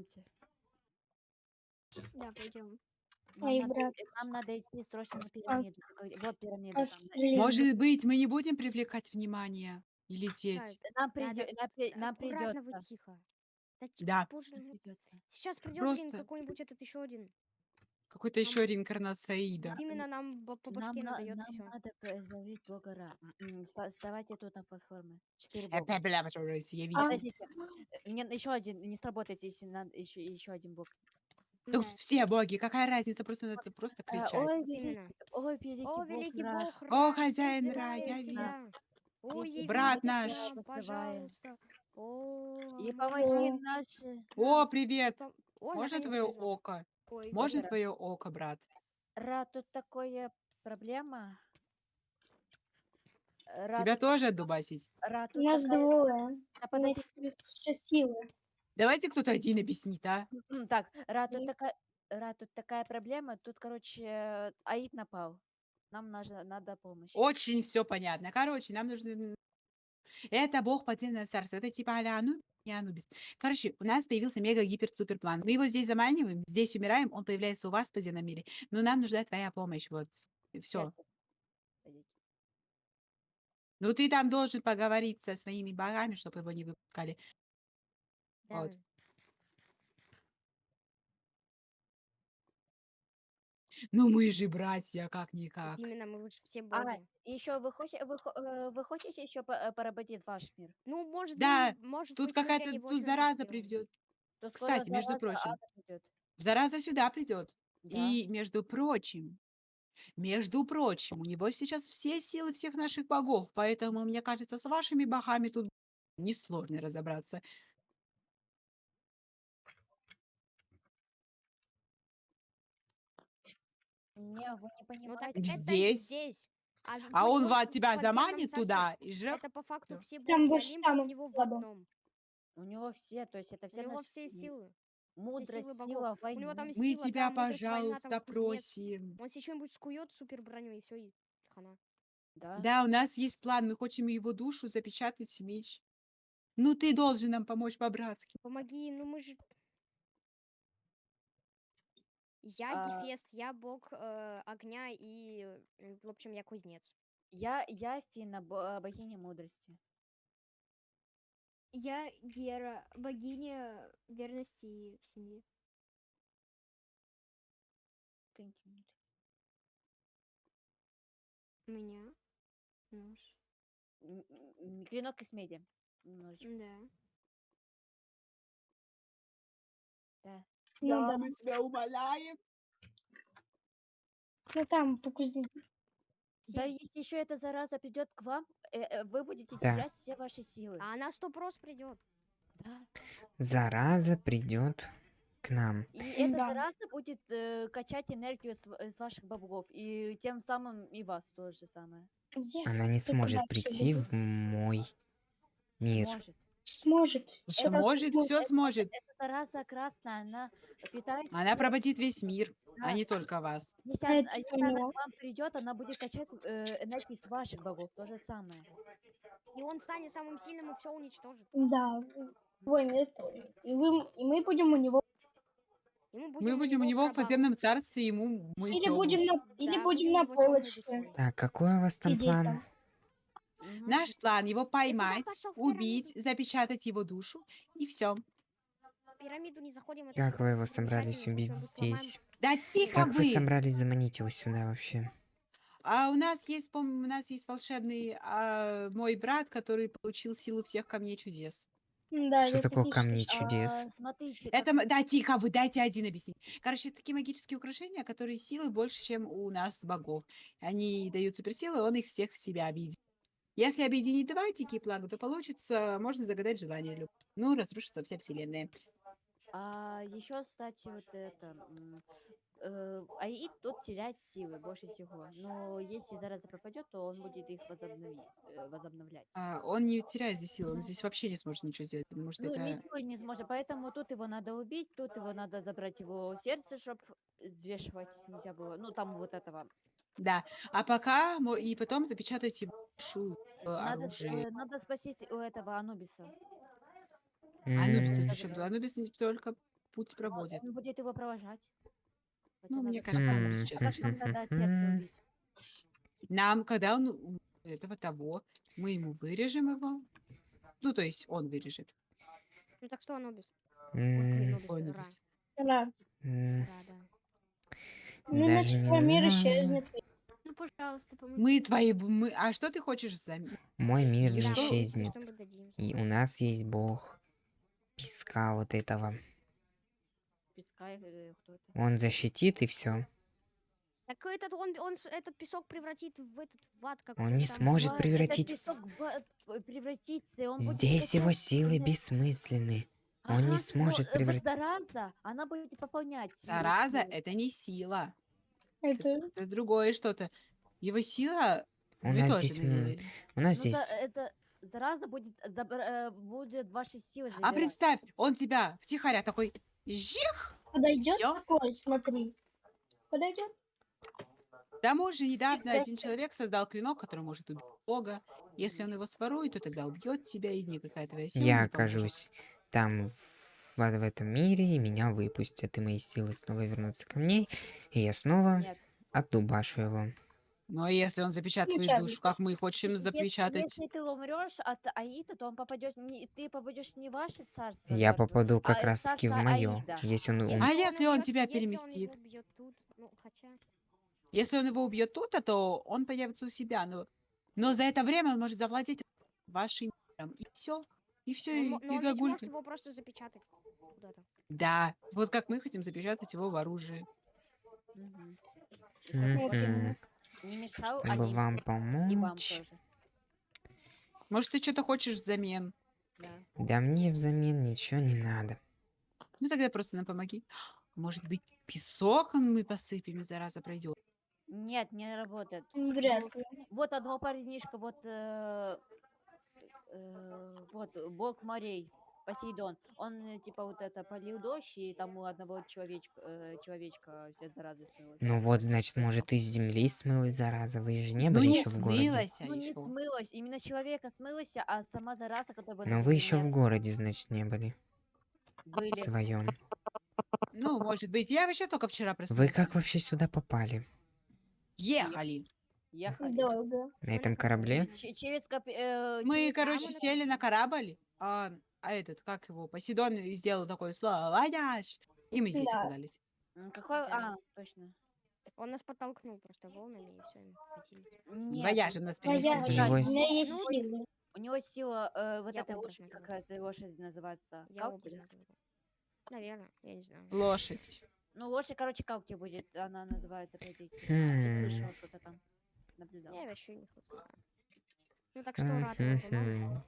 Пойдемте. Да, пойдем. Нам Эй, надо, брат. и- нам надо идти срочно на А, пирамиду. Такой- Вот пирамида там. Пошли. Может быть, мы не будем привлекать внимание и лететь? Так, Нам, надо придё- нам, при- нам вы придется. тихо. Да типа, Да. придется. Сейчас придет, Просто- какой-нибудь этот еще один. Какой-то еще реинкарнация Аида. Именно нам бо- по Нам, башке на- надает нам все. надо п- бога Ра. М, ста- тут на платформе. Четыре Э, бога. бля, бля, бля, Я вижу. Подождите. э, еще один, не сработает, если надо еще, еще один бог. Тут все боги, какая разница, просто надо просто А, кричать. ой, великий, именно. ой, великий О, бог великий Ра. бог, О, хозяин Ра, я. О, Видите, явись брат наш. нам, пожалуйста. О, И ам- помоги наши. О, привет! пом- О, Можно твое око? Ой, Можно Ра. твое око, брат? Ра, тут такая проблема. Ра, Тебя тут, тоже отдубасить? Ра, У тут нас такая... двое. А, У нас подожди. плюс шесть силы. Давайте кто-то один объяснит, а? М, Так, Ра, тут такая... Ра, тут такая проблема. Тут, короче, Аид напал. Нам нужно, надо помощь. Очень все понятно. Короче, нам нужно... Это бог подземного царства. Это типа а-ля Ану- не Анубис. Короче, у нас появился мега-гипер-супер план. Мы его здесь заманиваем, здесь умираем, он появляется у вас в подземном мире. Но нам нужна твоя помощь, вот. Все. Ну, ты там должен поговорить со своими богами, чтобы его не выпускали. Вот. Ну, мы же братья, как-никак. Именно, мы лучше все А, боги. еще вы, хоще- вы, хо- э, вы хотите еще по- э, поработить ваш мир? Ну, может Да, быть, может Тут быть, мы какая-то, тут зараза сделаем. придет. То скоро Кстати, между зараза прочим, ада придет. зараза сюда придет. Да. И, между прочим, между прочим, у него сейчас все силы всех наших богов, поэтому, мне кажется, с вашими богами тут несложно разобраться. Не, вы не Ну так понимаете. это Здесь. здесь. А, А он подзем- ва- тебя подземном заманит туда и жрет. Это по факту все Там больше Олимпа у него в одном. У него все, то есть это У все него наши все силы. мудрость, силы сила. У него там войны. Мы сила, тебя, да, война, там пожалуйста, кузнец. просим. Он себе что-нибудь скует супер броню и все, и хана. Да? Да, у нас есть план, мы хотим его душу запечатать в меч. Ну, ты должен нам помочь по-братски. Помоги, ну мы же... Я А. Гефест, я бог э, огня и, м, в общем, я кузнец. Я, я Фина, бо- э, богиня мудрости. Я Гера, богиня верности и семьи. Какие-нибудь. У меня нож. М, м, Клинок из меди. Немножечко. Да. Ну да. мы тебя умоляем. Ну там по кузнеку. Да, если еще эта зараза придет к вам, э, э, вы будете Да. терять все ваши силы. А она сто прос придет. Да. Зараза придет к нам. И эта Да. зараза будет э, качать энергию с, в- с ваших богов. И тем самым и вас то же самое. Она не Yes, сможет прийти всё в мой мир. Может. Сможет. Сможет, будет. все сможет. Эта зараза красная, она питается... Она пробудит весь мир, а Да. не только вас. Если, она, это если она поняла. к вам придет, она будет качать э, энергию с ваших богов. То же самое. И он станет самым сильным и все уничтожит. Да. Твой мир тоже. И, вы, и мы будем у него. Будем, Мы будем у него в подземном царстве, ему мы Или будем на, или Да, будем на полочке. Так, какой у вас там план? там. Наш план его поймать, убить, запечатать его душу, и все. В пирамиду не заходим. это Как вы его собрались убить здесь? Да тихо Как вы вы! собрались заманить его сюда вообще? А у нас есть, пом- у нас есть волшебный а, мой брат, который получил силу всех камней чудес. Да, Что такое камни чудес? А, смотрите, Это, как- да, тихо вы, дайте один объяснить. Короче, это такие магические украшения, которые силы больше, чем у нас богов. Они дают суперсилы, он их всех в себя объединит. Если объединить два такие плага, то получится, можно загадать желание. Ну, разрушится вся вселенная. А еще, кстати, вот это... э, Аид тут теряет силы больше всего. Но если зараза пропадет, то он будет их возобновить, э, возобновлять. А, он не теряет здесь силы, он здесь вообще не сможет ничего сделать, потому что Ну, это... ничего не сможет. Поэтому тут его надо убить, тут его надо забрать его сердце, чтобы взвешивать нельзя было. Ну, там вот этого. Да. А пока, и потом запечатать его душу в Надо, с- оружие. э, надо спасти у этого Анубиса. Анубис тут М, при чём тут? Анубис не только путь проводит. Он будет его провожать. Хотя Ну, мне надо кажется, сначала- он М, сейчас а нам мгм, надо от сердца мгм. убить? Нам, когда он у этого того, мы ему вырежем его. Ну, то есть он вырежет. Ну так что, Анубис? М, Нубис, Ой, Ра. Нубис. Да. м, Ра, да. Ну, Даже иначе не твой мир знаю. исчезнет. Ну, пожалуйста, помоги. Мы твои... Мы... А что ты хочешь взамен? Мой мир не? Да, исчезнет. И у нас есть бог песка вот этого. Песка или кто это? Он защитит и все. Так этот, он, он этот песок превратит в этот в ад какой Он не сможет Ва- превратить Этот песок в п- превратится, он будет Здесь его качать силы бессмысленны. он не Ага, сможет э, превратить- зараза, она будет пополнять. его Зараза силу. — это не сила. Это Это другое что-то. Его сила... У вы нас тоже здесь, у нас Ну, здесь... за- это зараза будет, э, будет ваши силы А забирать. представь, он тебя втихаря такой... Жих! подойдет Всё? такой, смотри. Подойдет? К тому же недавно один человек создал клинок, который может убить Бога. Если он его сворует, то тогда убьет тебя, и никакая твоя сила Я окажусь там, в, в этом мире, и меня выпустят, и мои силы снова вернутся ко мне, и я снова Нет. отдубашу его. Но если он запечатает твою Печатать. душу, как мы хотим Если- запечатать... Если ты умрешь от Аида, то он попадет не, ты попадешь не в ваше царство. Я мёртвых, попаду как а раз таки в мое. Аида. Если он... А ум- если он убьёт- тебя если он его переместит? тут, ну, хотя... Если он его убьет тут, то он появится у себя. Но, но за это время он может завладеть вашим миром. И все. И все, Но, и, он мо- но и он ведь может его просто запечатать куда-то. Да, вот как мы хотим запечатать его в оружие. Мгм. Мгм. Не мешал Чтобы Аид. вам И вам помочь. тоже. Может, ты что-то хочешь взамен? Да. Да мне взамен ничего не надо. Ну тогда просто нам помоги. Может быть, песок мы посыпем, и зараза пройдет. Нет, не работает. Вряд Ну, ли. Вот одного парнишка, вот, э, э, вот, бог морей, Посейдон. Он, э, типа, вот это, полил дождь, и там у одного человечка, э, человечка вся зараза смылась. Ну вот, значит, может, из земли смылась зараза. Вы же не ну были не еще в городе. смылась Ну, не еще. смылась, именно человека смылась, а сама зараза, которая была Но вы еще в городе, значит, не были. В Были. своем. Ну, может быть. Я вообще только вчера Вы проснулась. как вообще сюда попали? Ехали. Ехали. Долго. На этом корабле? Ч- через э, Мы, через короче, сели на корабль, а, а этот, как его, Посейдон и сделал такое слово, «Ваняш!» И мы здесь Да. оказались. Какой? Да. А, точно. Он нас подтолкнул просто волнами, и все. Нет, Вояж он- нас А я- переместил. Его У меня есть силы. У него сила, э, вот Я этой образно лошади, говорю. какая-то лошадь называется. Я Калки, да? образно говорю. Наверное, я не знаю. Лошадь. Ну, лошадь, короче, Калки будет, она называется, по идее. Я Хм. слышала что-то там. Наблюдала. Я вообще не знаю. Ну так что, рад вам помочь. Мгм.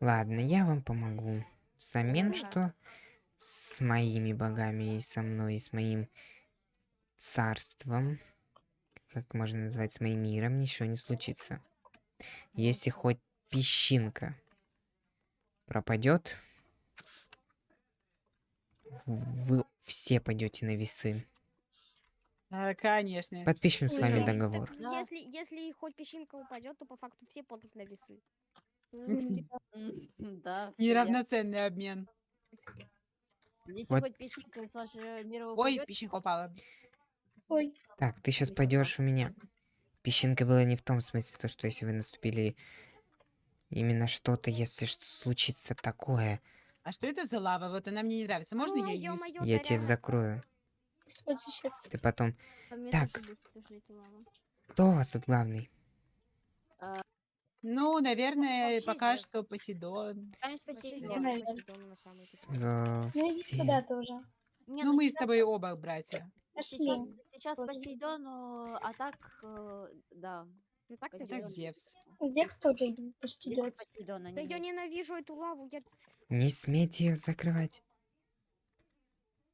Ладно, я вам помогу. Взамен, Да. что с моими богами и со мной, и с моим царством, как можно назвать, с моим миром, ничего не случится. Если хоть песчинка пропадет, вы все пойдете на весы. А, конечно. Подпишем с вами договор. Если, если хоть песчинка упадет, то по факту все падут на весы. Да. Неравноценный обмен. Если Вот. хоть песчинка из вашего мира Ой, упадет, песчинка упала. Ой, Так, ты сейчас пойдешь у меня. Песчинка была не в том смысле, то, что если вы наступили именно что-то, если что случится такое, А что это за лава? Вот она мне не нравится. Можно я ее... я тебя закрою. сейчас. Ты потом... Так. Кто у вас тут главный? Ну, наверное, Вообще пока что Посейдон. Посейдон. Наверное. Посейдон такой. э, Ну иди сюда тоже. Не, Ну, мы с тобой оба братья. Сейчас, сейчас Тоже. Посейдону, а так, э, да. Ну Пойдём. Так, Зевс. Зевс. Зевс тоже почти идет. Да я ненавижу эту лаву, я... Не смейте ее закрывать.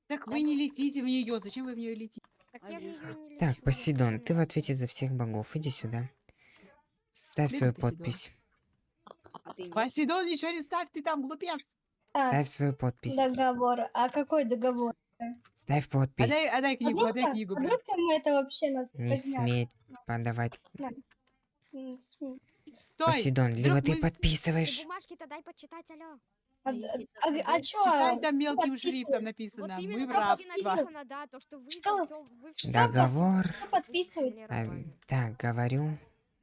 Так вы не летите в нее. Зачем вы в нее летите? Так я в не Так, лечу, Посейдон, ты в ответе за всех богов. Иди сюда. Ставь свою Посейдон. подпись. А ты нет? Посейдон, ничего не ставь, ты там глупец. А, Ставь свою подпись. договор. А какой договор? Ставь подпись. Отдай, отдай А книгу, вдруг, отдай там- книгу. а брат. вдруг там это вообще нас Не смей подавать. М, см- Стой! Посейдон, либо вдруг ты мы с- подписываешь. бумажки-то дай почитать, алё. А, а, а чё? Читай, там мелким подписывай. шрифтом Вот написано. Мы именно в так и рабство. написано, да, то, что вы Что? там всё- вы всё- Договор. Что подписывать? А, так, говорю,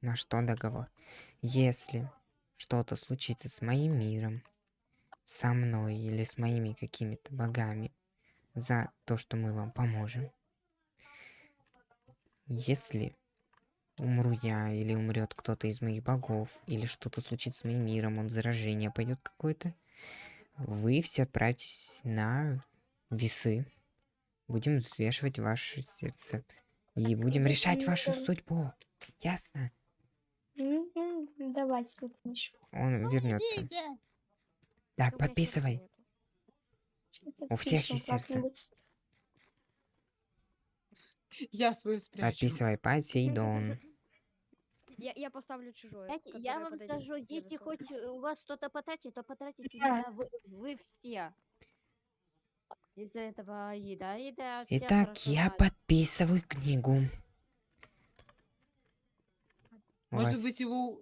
на что договор. Если что-то случится с моим миром, со мной или с моими какими-то богами за то, что мы вам поможем, если умру я или умрет кто-то из моих богов, или что-то случится с моим миром, он заражение пойдет какое-то, вы все отправитесь на весы. Будем взвешивать ваше сердце. И будем решать вашу судьбу. Ясно? Давай книжку. Он вернется. Так, подписывай. У всех есть сердце. Я свою спрячу. Подписывай Посейдон. Я, я поставлю чужое. Знаете, я вам подойдет скажу, если хоть э, у вас что-то потратить, то потратите Да. именно вы, вы все. Из-за этого. Аида всех Итак, я подписываю книгу. Может быть, его...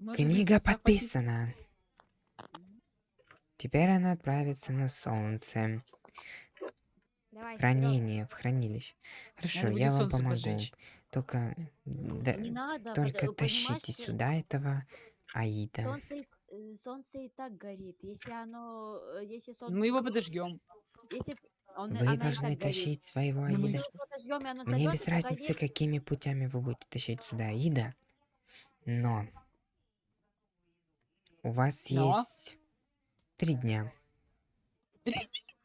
может быть, Книга захватить- подписана. Теперь она отправится на солнце. Давай. Хранение, в хранилище. Хорошо, Надо я вам помогу. поджечь. Только, да- Не надо, только под- тащите понимаешь, сюда этого Аида. Солнце, и- э, солнце и так горит. Если оно, э, если солнце, Мы его подожгем. если он, Вы должны так горит. тащить своего Ну, мы Аида. оно Мне без разницы, погорит. какими путями вы будете тащить сюда Аида. Но у вас Но? есть три дня.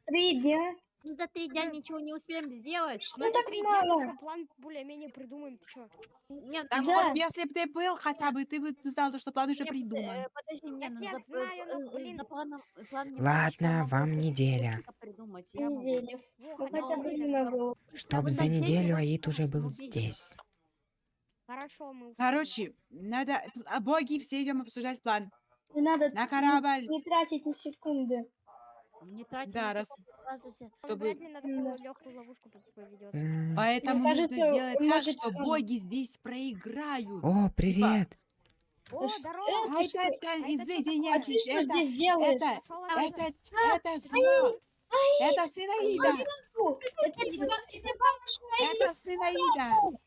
Три дня. Ну, за три дня ничего не успеем сделать. Что так три дня мало? план более-менее придумаем, ты чё? Нет, Да. вот если бы ты был хотя бы, ты бы знал, то, что план уже не, придуман. э, Подожди, не, ну, я за, э, знаю, ну, э, э, блин. за планом, э, план Ладно, немножечко могу вам неделя. придумать. Я могу. Недели. Во, Ну хотя хотя бы бы неделю. немного. Чтоб вы за неделю Аид уже был здесь. Хорошо, мы успеем. Короче, надо... а, Боги, все идем обсуждать план. Не надо На не- корабль. не тратить ни секунды. Не тратим Да, раз- Он чтобы- вряд ли на такую Да. легкую ловушку поведется. М. Поэтому Мне нужно кажется, сделать он так, может, что боги здесь проиграют. О, привет! О, Ш- здорово! э, А ты что- это, а это что извините, А ты что это, здесь делаешь? это, Пошёл это, отсюда. это зло. Это сын Аида. Фу, Это типа- это бабушка, Это сын Аида.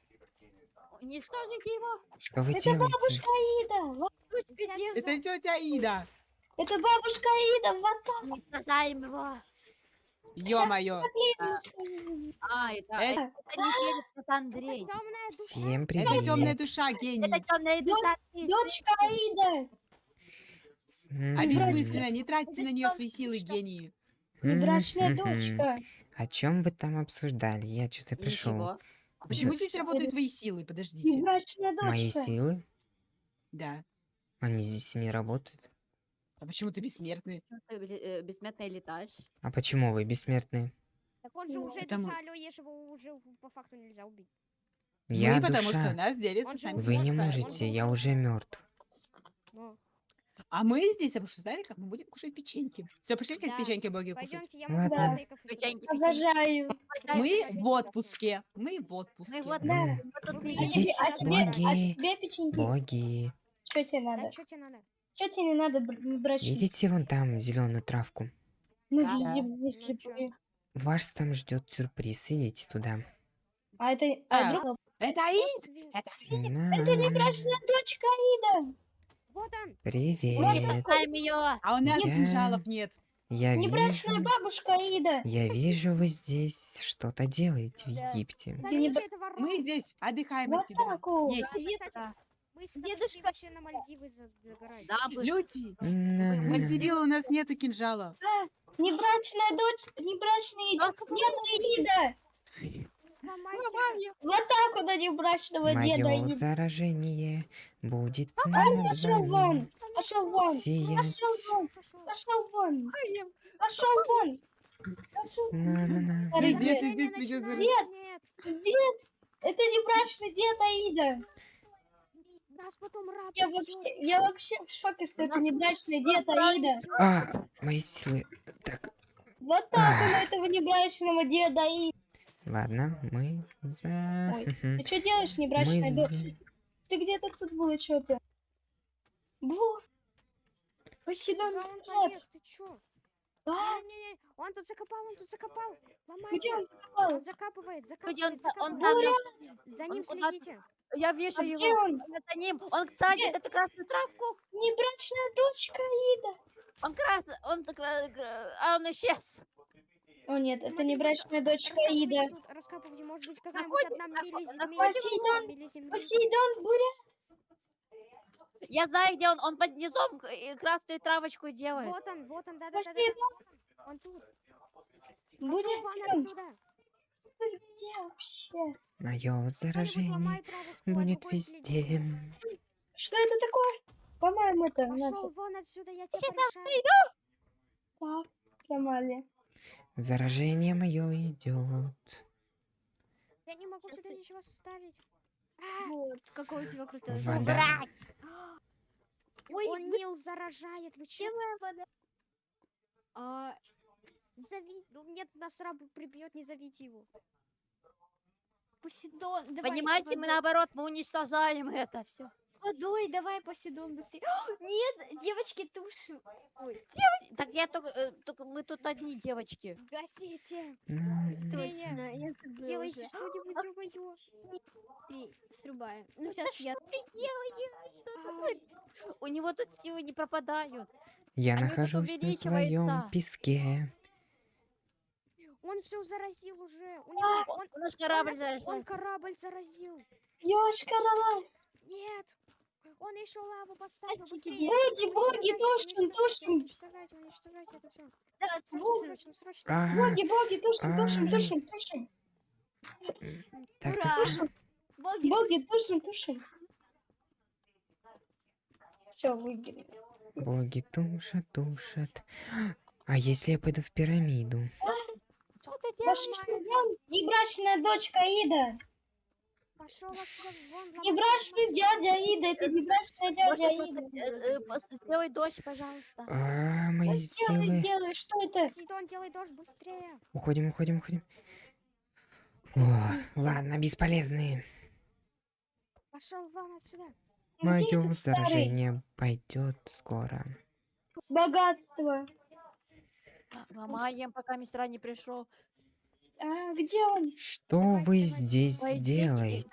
Уничтожите его. Что вы это делаете? бабушка Аида. Вот, Это тетя Аида. Это бабушка Аида. Вот. Уничтожаем его. Ё-моё. А, это, Это- это, это не Феликс, это Андрей. Всем Это привет! темная душа, гений. Это темная душа. Дочка Аида. М, А бессмысленно, не тратьте на нее свои силы, гении. Внебрачная м, дочка. О чем вы там обсуждали? Я что-то пришел. А Почему За- здесь работают твои силы? Подождите. Мои силы? Да. Они здесь и не работают. А почему ты бессмертный? Ты э, бессмертно летаешь. А почему вы бессмертные? Так он же Ну, уже потому- душа, ешь его уже по факту нельзя убить. Я Мы, потому что душа. нас делится сами. Вы не можете, я уже мертв. Но. А мы здесь обсуждали, как мы будем кушать печеньки. Все, пошлите Да. печеньки боги кушать. Пойдемте, я могу и Печеньки. Обожаю. Мы в отпуске. Мы в отпуске. Мы в отпуске. Да. Мы Ну, А тебе, а тебе, а боги. тебе печеньки? Боги. Что тебе Да, надо? что тебе надо? Что тебе не надо, бр- брачница? Видите вон там зеленую травку? Мы Да. видим, если Ну бы. Вас там ждет сюрприз. Идите туда. А это... А, А, друг- Это Аид! Это Это не брачная дочка Аида. Вот он! Привет. Уничтожаем ее. А у нас Я- кинжалов нет. Я Не брачная вижу, бабушка Аида. я вижу, вы здесь что-то делаете в Да. Египте. Смотрите. Мы здесь отдыхаем Вот от тебя. так вот. Есть. Да. Мы с тобой вообще на Мальдивы за- загораем. Да, бы- Люди, На-на-на. Мальдивилы у нас нету кинжала. Небрачная дочь, небрачная деда Аида. Вот так вот они брачного деда Мое заражение будет над пошел вами вон, пошел вон, сиять. пошел вон, пошел вон, пошел вон. Пошел. На-на-на. Старый Дед, дед. начинай, Нет. Нет. Дед, это не брачный дед Аида. Нас потом раб Я вообще, я вообще в шоке, что это не брачный дед Аида. А, мои силы. Так, Вот так он этого небрачного деда Аида. Ладно, мы за... Ой. Ты что делаешь, Мы небрачная за... дочь? Ты где-то тут было что-то. Бу, Посейдон, Куда он нет. полез? Ты чё? А, Не-не-не, он тут закопал, он тут закопал. где Ломайте. он закопал? Он закапывает, Где он, закапывает, он закапывает. там, За он ним куда-то- следите. я вижу А где его, он? я за ним, он садит Где? эту красную травку, Небрачная дочка Ида. он красный, он, гра- а он исчез. О нет, это Смотри, небрачная дочка Раскапывайте Ида. тут, раскапывайте, может быть, какая-нибудь одна Посейдон. Посейдон, буря. Я знаю, где он, он под низом красную травочку делает. Вот он, вот он, да-да-да. Посейдон, Он тут. буря, Пошёл вон отсюда. ты где вообще? Мое заражение будет везде. Что это такое? По-моему, это Пошел вон отсюда, я тебе Сейчас порешаю. Так, сломали. Заражение мое идет. Я не могу сюда ничего ставить. А, Вот, какой у тебя крутой Вода. Ой, он Нил заражает, вы че? А, Зови... ну, Нет, нас раб прибьет, не зовите его. Посейдон, давай. Понимаете, мы наоборот, мы уничтожаем это все. Водой, давай, Посейдон, быстрее. Нет, девочки, тушим. Ой, Так я только, э, только мы тут одни девочки. Гасите! Быстрее! я Делайте что-нибудь, ё-моё. Три, срубаем. Ну, сейчас я... А, У него тут силы не пропадают. Я Они нахожусь на своем песке. Он все заразил уже. У него... Он, У наш он корабль нас- заражен. он корабль заразил. Ёшкарала. Нет! Он еще лаву поставил. Боги, боги, тушим, тушим. Уничтожайте, уничтожайте это все. Да, Срочно, срочно. Боги, боги, тушим, тушим, тушим, тушим. так, так. Боги, Боги, тушим, тушим. Все, выиграли. Боги тушат, тушат. А если я пойду в пирамиду? Что ты делаешь? вон, Небрачная дочка Ида. Пошел вон. ломай, Небрачный дядя Ида. Это небрачная дядя Можно Ида. э, э, Сделай дождь, пожалуйста. А, мои Сделай, сделай, что это? Посейдон, делай дождь быстрее. Уходим, уходим, уходим. О, ладно, бесполезные. Пошел вон отсюда. Мое заражение пойдет скоро. Богатство. Ломаем, пока мистера не пришел. А, где он? Что Давайте, вы давайте. здесь Пойдите. делаете?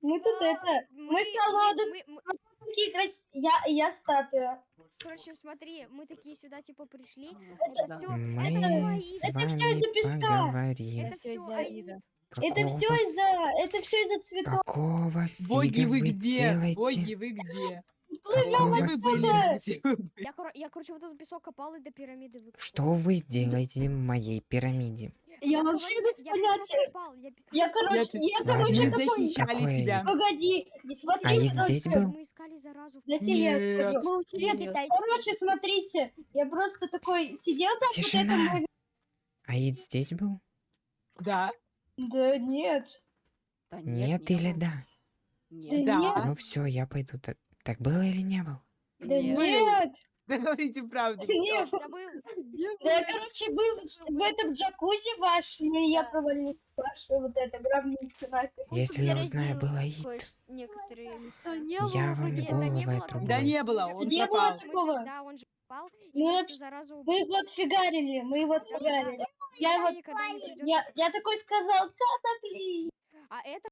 Мы тут это... Мы колодец. мы- мы- Такие крас... Я, я статуя. Короче, смотри, мы такие сюда типа пришли. Это Это Мы это с всё это всё из-за песка. поговорим. Это все из-за Аида. Это все Какого из-за... Это все из-за цветов. Какого Боги, фига вы вы где? делаете? Боги, вы где? Отсюда! Где вы были? Я, коро- я, короче, вот этот песок копал и до пирамиды выкопал. Что вы делаете в моей пирамиде? Я говорю, вообще без я песок понятия. копал, я пе- Я, короче, Я я, короче, Ладно. такой... защищали Какое тебя. Погоди, не смотри, А Ид короче. здесь был? Мы искали заразу. в Я тебе я Нет. скажу. Мы учили Нет. Короче, смотрите, я просто такой сидел там, вот это Тишина. мой... Аид здесь был? Да. Да нет, Да Нет, не или было. да? Нет. Да. Да. Ну все, я пойду. Так, так было или не было? да Нет. нет, Да говорите правду. нет. Я был... Да я, короче, был в этом джакузи вашем, и я провалил вашу вот эту гробницу нафиг. Если я узнаю, заразил был Аид, кое-ш- Некоторые места. Не Я было вам не голову было отрублю. Да не было, он Не было такого. Да, он же попал, и Мы заразу убил. Мы его отфигарили, мы его отфигарили. Я не придёт. Я, я такой сказал. А это